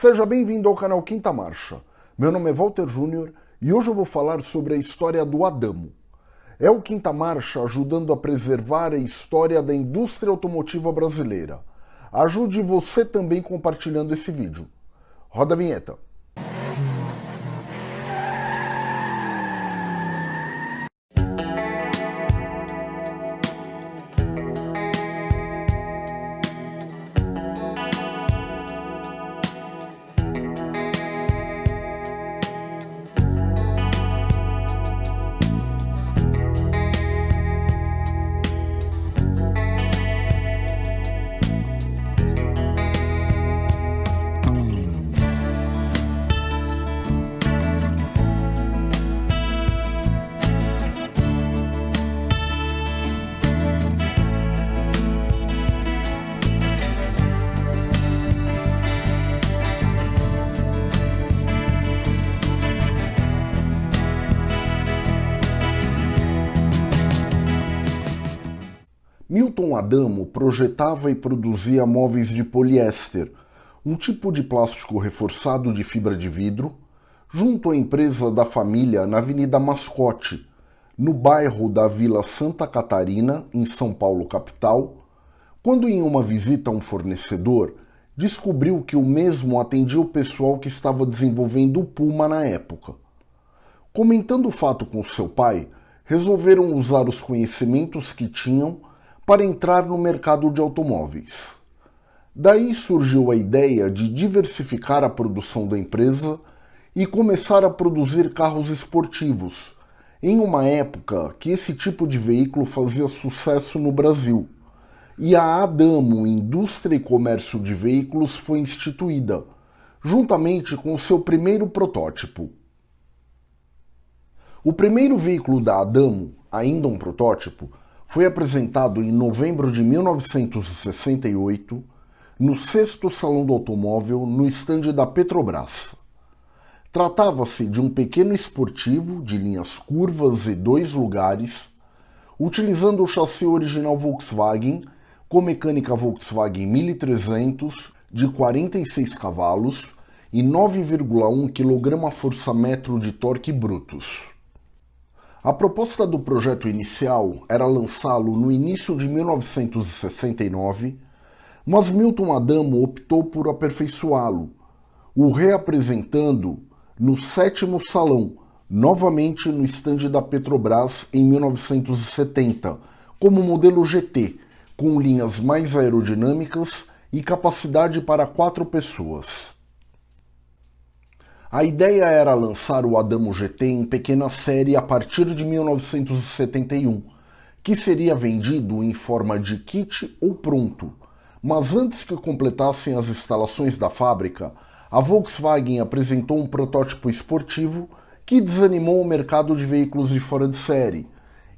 Seja bem-vindo ao canal Quinta Marcha. Meu nome é Walter Júnior e hoje eu vou falar sobre a história do Adamo. É o Quinta Marcha ajudando a preservar a história da indústria automotiva brasileira. Ajude você também compartilhando esse vídeo. Roda a vinheta. Milton Adamo projetava e produzia móveis de poliéster, um tipo de plástico reforçado de fibra de vidro, junto à empresa da família na Avenida Mascote, no bairro da Vila Santa Catarina, em São Paulo capital, quando em uma visita a um fornecedor, descobriu que o mesmo atendia o pessoal que estava desenvolvendo o Puma na época. Comentando o fato com seu pai, resolveram usar os conhecimentos que tinham para entrar no mercado de automóveis. Daí surgiu a ideia de diversificar a produção da empresa e começar a produzir carros esportivos, em uma época que esse tipo de veículo fazia sucesso no Brasil. E a Adamo Indústria e Comércio de Veículos foi instituída, juntamente com o seu primeiro protótipo. O primeiro veículo da Adamo, ainda um protótipo, foi apresentado em novembro de 1968 no sexto Salão do Automóvel no estande da Petrobras. Tratava-se de um pequeno esportivo de linhas curvas e dois lugares, utilizando o chassi original Volkswagen com mecânica Volkswagen 1300 de 46 cavalos e 9,1 kgfm de torque brutos. A proposta do projeto inicial era lançá-lo no início de 1969, mas Milton Adamo optou por aperfeiçoá-lo, o reapresentando no sétimo salão, novamente no estande da Petrobras em 1970, como modelo GT, com linhas mais aerodinâmicas e capacidade para quatro pessoas. A ideia era lançar o Adamo GT em pequena série a partir de 1971, que seria vendido em forma de kit ou pronto. Mas antes que completassem as instalações da fábrica, a Volkswagen apresentou um protótipo esportivo que desanimou o mercado de veículos de fora de série.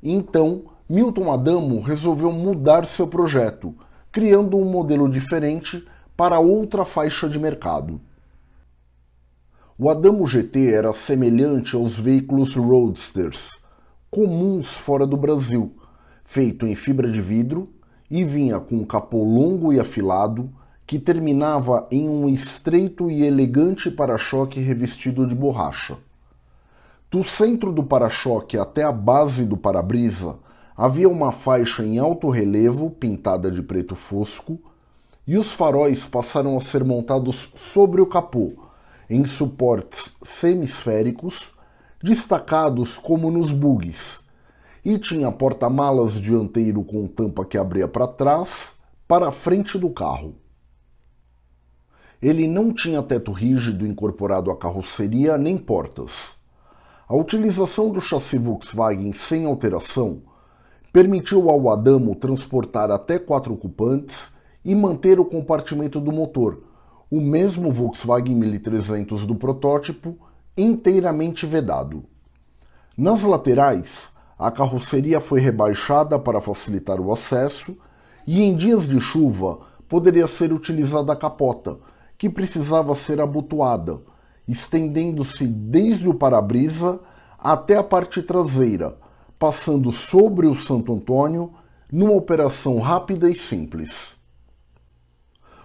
Então, Milton Adamo resolveu mudar seu projeto, criando um modelo diferente para outra faixa de mercado. O Adamo GT era semelhante aos veículos roadsters, comuns fora do Brasil, feito em fibra de vidro e vinha com um capô longo e afilado que terminava em um estreito e elegante para-choque revestido de borracha. Do centro do para-choque até a base do para-brisa havia uma faixa em alto relevo pintada de preto fosco e os faróis passaram a ser montados sobre o capô, em suportes semisféricos, destacados como nos bugs, e tinha porta-malas dianteiro com tampa que abria para trás, para a frente do carro. Ele não tinha teto rígido incorporado à carroceria nem portas. A utilização do chassi Volkswagen sem alteração permitiu ao Adamo transportar até quatro ocupantes e manter o compartimento do motor, o mesmo Volkswagen 1300 do protótipo, inteiramente vedado. Nas laterais, a carroceria foi rebaixada para facilitar o acesso e em dias de chuva poderia ser utilizada a capota, que precisava ser abotoada, estendendo-se desde o para-brisa até a parte traseira, passando sobre o Santo Antônio numa operação rápida e simples.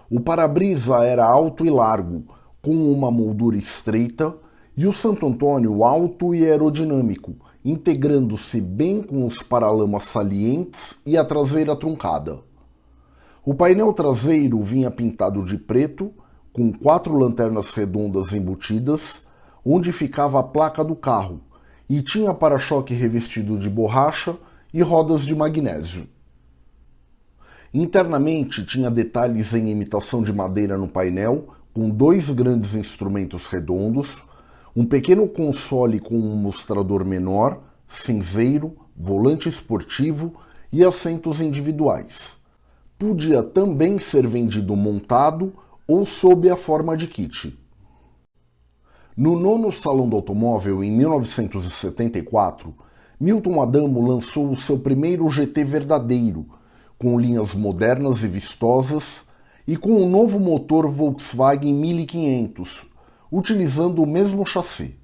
O para-brisa era alto e largo, com uma moldura estreita, e o Santo Antônio alto e aerodinâmico, integrando-se bem com os paralamas salientes e a traseira truncada. O painel traseiro vinha pintado de preto, com quatro lanternas redondas embutidas, onde ficava a placa do carro, e tinha para-choque revestido de borracha e rodas de magnésio. Internamente tinha detalhes em imitação de madeira no painel, com dois grandes instrumentos redondos, um pequeno console com um mostrador menor, cinzeiro, volante esportivo e assentos individuais. Podia também ser vendido montado ou sob a forma de kit. No nono Salão do Automóvel, em 1974, Milton Adamo lançou o seu primeiro GT verdadeiro, com linhas modernas e vistosas, e com um novo motor Volkswagen 1500, utilizando o mesmo chassi.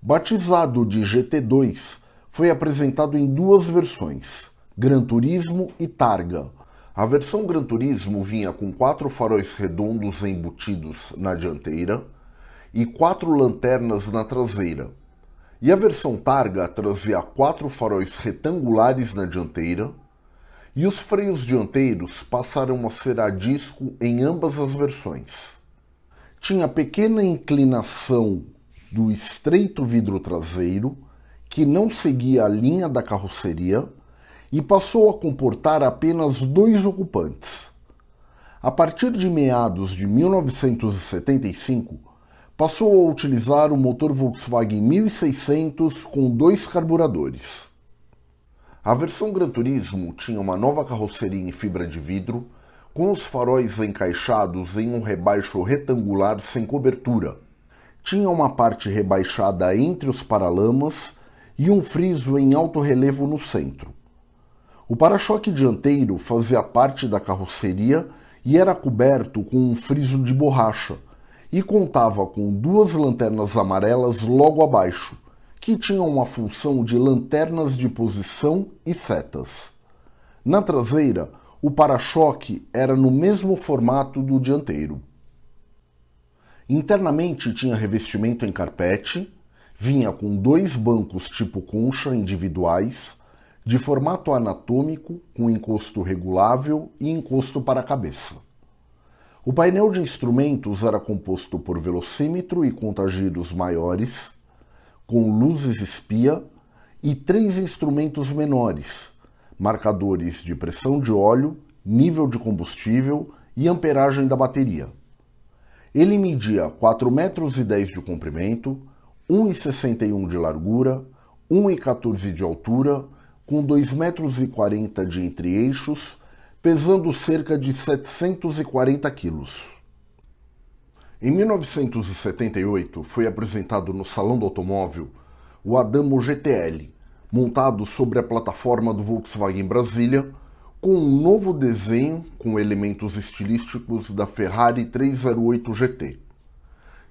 Batizado de GT2, foi apresentado em duas versões, Gran Turismo e Targa. A versão Gran Turismo vinha com quatro faróis redondos embutidos na dianteira e quatro lanternas na traseira. E a versão Targa trazia quatro faróis retangulares na dianteira e os freios dianteiros passaram a ser a disco em ambas as versões. Tinha pequena inclinação do estreito vidro traseiro, que não seguia a linha da carroceria, e passou a comportar apenas dois ocupantes. A partir de meados de 1975, passou a utilizar o motor Volkswagen 1600 com dois carburadores. A versão Gran Turismo tinha uma nova carroceria em fibra de vidro, com os faróis encaixados em um rebaixo retangular sem cobertura. Tinha uma parte rebaixada entre os paralamas e um friso em alto relevo no centro. O para-choque dianteiro fazia parte da carroceria e era coberto com um friso de borracha e contava com duas lanternas amarelas logo abaixo, que tinham uma função de lanternas de posição e setas. Na traseira, o para-choque era no mesmo formato do dianteiro. Internamente tinha revestimento em carpete, vinha com dois bancos tipo concha individuais, de formato anatômico, com encosto regulável e encosto para a cabeça. O painel de instrumentos era composto por velocímetro e contagiros maiores, com luzes espia e três instrumentos menores, marcadores de pressão de óleo, nível de combustível e amperagem da bateria. Ele media 4,10 metros de comprimento, 1,61 de largura, 1,14 de altura, com 2,40 metros de entre-eixos, pesando cerca de 740 quilos. Em 1978, foi apresentado no Salão do Automóvel o Adamo GTL, montado sobre a plataforma do Volkswagen Brasília, com um novo desenho com elementos estilísticos da Ferrari 308 GT.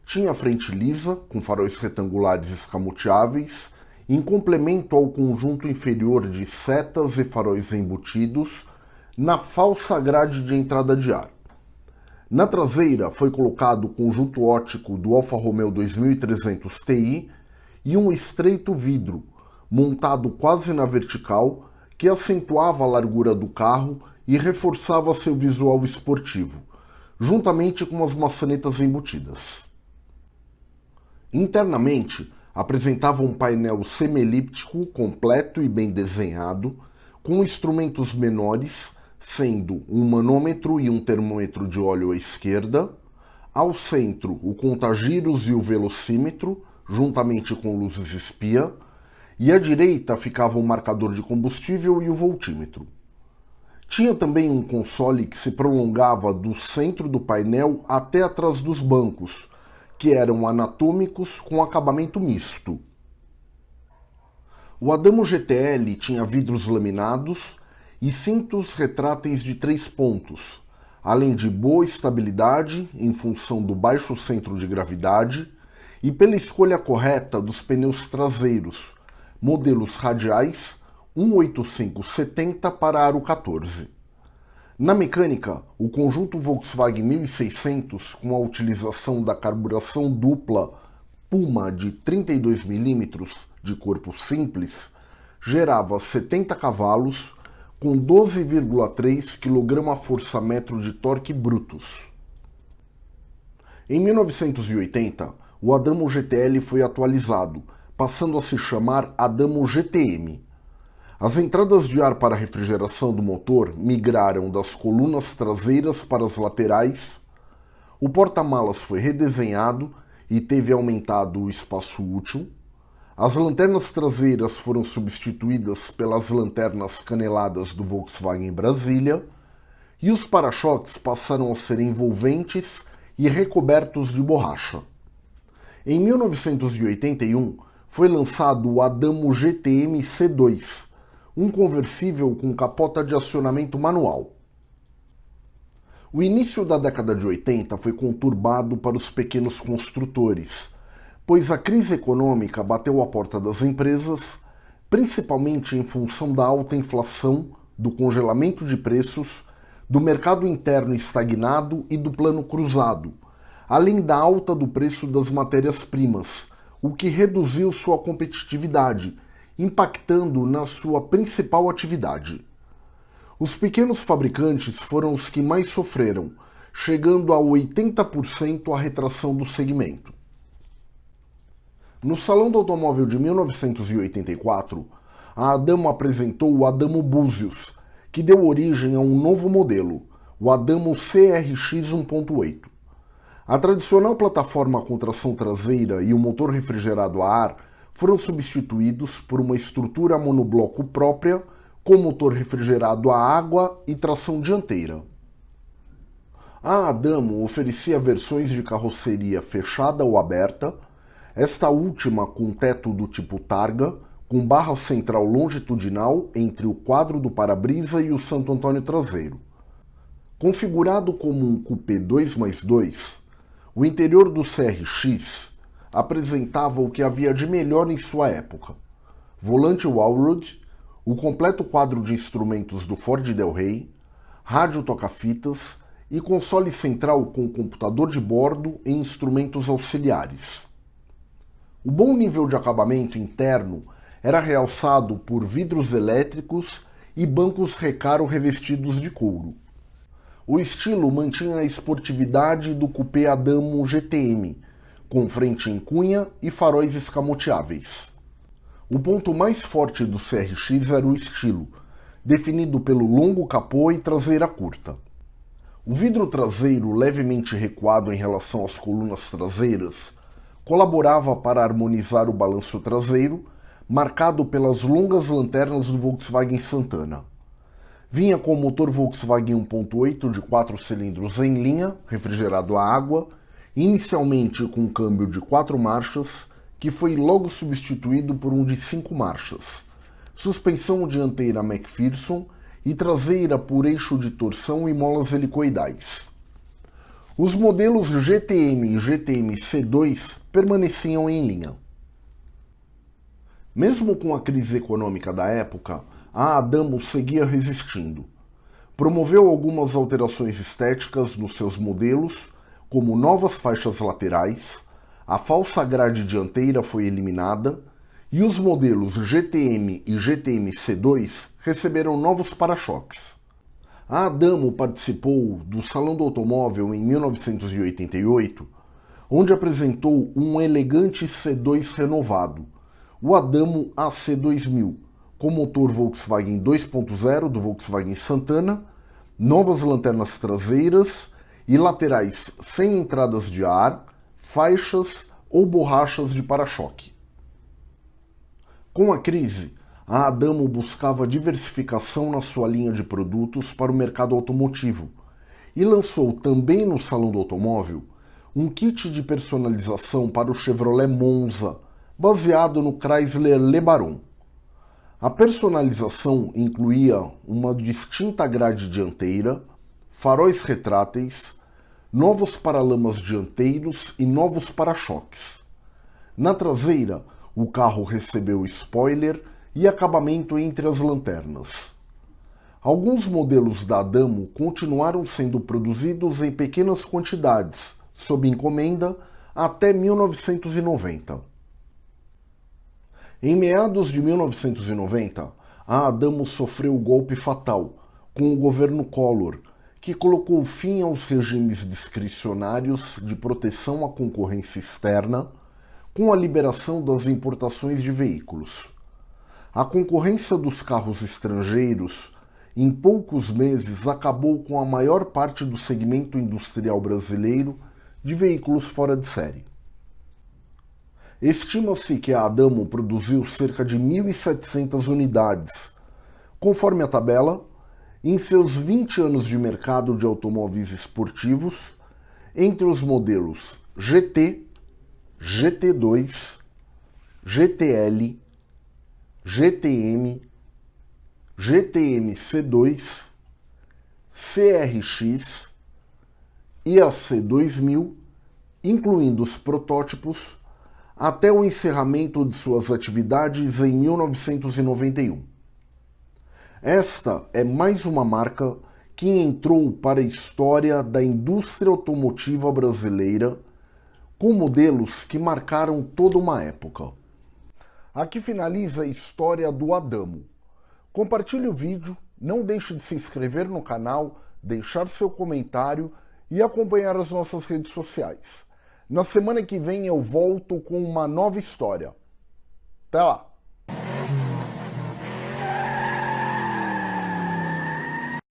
Tinha frente lisa, com faróis retangulares escamoteáveis, em complemento ao conjunto inferior de setas e faróis embutidos na falsa grade de entrada de ar. Na traseira foi colocado o conjunto ótico do Alfa Romeo 2300 Ti e um estreito vidro, montado quase na vertical, que acentuava a largura do carro e reforçava seu visual esportivo, juntamente com as maçanetas embutidas. Internamente, apresentava um painel semielíptico completo e bem desenhado, com instrumentos menores sendo um manômetro e um termômetro de óleo à esquerda, ao centro o contagiros e o velocímetro, juntamente com luzes espia, e à direita ficava o marcador de combustível e o voltímetro. Tinha também um console que se prolongava do centro do painel até atrás dos bancos, que eram anatômicos com acabamento misto. O Adamo GTL tinha vidros laminados e cintos retráteis de três pontos, além de boa estabilidade em função do baixo centro de gravidade e pela escolha correta dos pneus traseiros, modelos radiais 18570 para aro 14. Na mecânica, o conjunto Volkswagen 1600, com a utilização da carburação dupla Puma de 32 mm de corpo simples, gerava 70 cavalos com 12,3 kgfm de torque brutos. Em 1980, o Adamo GTL foi atualizado, passando a se chamar Adamo GTM. As entradas de ar para refrigeração do motor migraram das colunas traseiras para as laterais, o porta-malas foi redesenhado e teve aumentado o espaço útil, as lanternas traseiras foram substituídas pelas lanternas caneladas do Volkswagen Brasília e os para-choques passaram a ser envolventes e recobertos de borracha. Em 1981 foi lançado o Adamo GTM C2, um conversível com capota de acionamento manual. O início da década de 80 foi conturbado para os pequenos construtores, pois a crise econômica bateu à porta das empresas, principalmente em função da alta inflação, do congelamento de preços, do mercado interno estagnado e do plano cruzado, além da alta do preço das matérias-primas, o que reduziu sua competitividade, impactando na sua principal atividade. Os pequenos fabricantes foram os que mais sofreram, chegando a 80% a retração do segmento. No Salão do Automóvel de 1984, a Adamo apresentou o Adamo Buzios, que deu origem a um novo modelo, o Adamo CRX 1.8. A tradicional plataforma com tração traseira e o motor refrigerado a ar foram substituídos por uma estrutura monobloco própria com motor refrigerado a água e tração dianteira. A Adamo oferecia versões de carroceria fechada ou aberta, esta última com teto do tipo targa, com barra central longitudinal entre o quadro do para-brisa e o Santo Antônio traseiro. Configurado como um coupé 2 mais 2, o interior do CRX apresentava o que havia de melhor em sua época. Volante Walrod, o completo quadro de instrumentos do Ford Del Rey, rádio toca-fitas e console central com computador de bordo e instrumentos auxiliares. O bom nível de acabamento interno era realçado por vidros elétricos e bancos recaro revestidos de couro. O estilo mantinha a esportividade do coupé Adamo GTM, com frente em cunha e faróis escamoteáveis. O ponto mais forte do CRX era o estilo, definido pelo longo capô e traseira curta. O vidro traseiro levemente recuado em relação às colunas traseiras colaborava para harmonizar o balanço traseiro, marcado pelas longas lanternas do Volkswagen Santana. Vinha com motor Volkswagen 1.8 de 4 cilindros em linha, refrigerado a água, inicialmente com câmbio de 4 marchas, que foi logo substituído por um de 5 marchas, suspensão dianteira McPherson e traseira por eixo de torção e molas helicoidais. Os modelos GTM e GTM C2 permaneciam em linha. Mesmo com a crise econômica da época, a Adamo seguia resistindo. Promoveu algumas alterações estéticas nos seus modelos, como novas faixas laterais, a falsa grade dianteira foi eliminada e os modelos GTM e GTM C2 receberam novos para-choques. A Adamo participou do Salão do Automóvel em 1988, onde apresentou um elegante C2 renovado, o Adamo AC2000, com motor Volkswagen 2.0 do Volkswagen Santana, novas lanternas traseiras e laterais sem entradas de ar, faixas ou borrachas de para-choque. Com a crise, a Adamo buscava diversificação na sua linha de produtos para o mercado automotivo e lançou também no Salão do Automóvel um kit de personalização para o Chevrolet Monza, baseado no Chrysler LeBaron. A personalização incluía uma distinta grade dianteira, faróis retráteis, novos paralamas dianteiros e novos para-choques. Na traseira, o carro recebeu spoiler e acabamento entre as lanternas. Alguns modelos da Adamo continuaram sendo produzidos em pequenas quantidades, sob encomenda, até 1990. Em meados de 1990, a Adamo sofreu o golpe fatal com o governo Collor, que colocou fim aos regimes discricionários de proteção à concorrência externa com a liberação das importações de veículos. A concorrência dos carros estrangeiros, em poucos meses, acabou com a maior parte do segmento industrial brasileiro de veículos fora de série. Estima-se que a Adamo produziu cerca de 1.700 unidades. Conforme a tabela, em seus 20 anos de mercado de automóveis esportivos, entre os modelos GT, GT2, GTL, GTM, GTM C2, CRX e a C2000, incluindo os protótipos, até o encerramento de suas atividades em 1991. Esta é mais uma marca que entrou para a história da indústria automotiva brasileira com modelos que marcaram toda uma época. Aqui finaliza a história do Adamo. Compartilhe o vídeo, não deixe de se inscrever no canal, deixar seu comentário e acompanhar as nossas redes sociais. Na semana que vem eu volto com uma nova história. Até lá!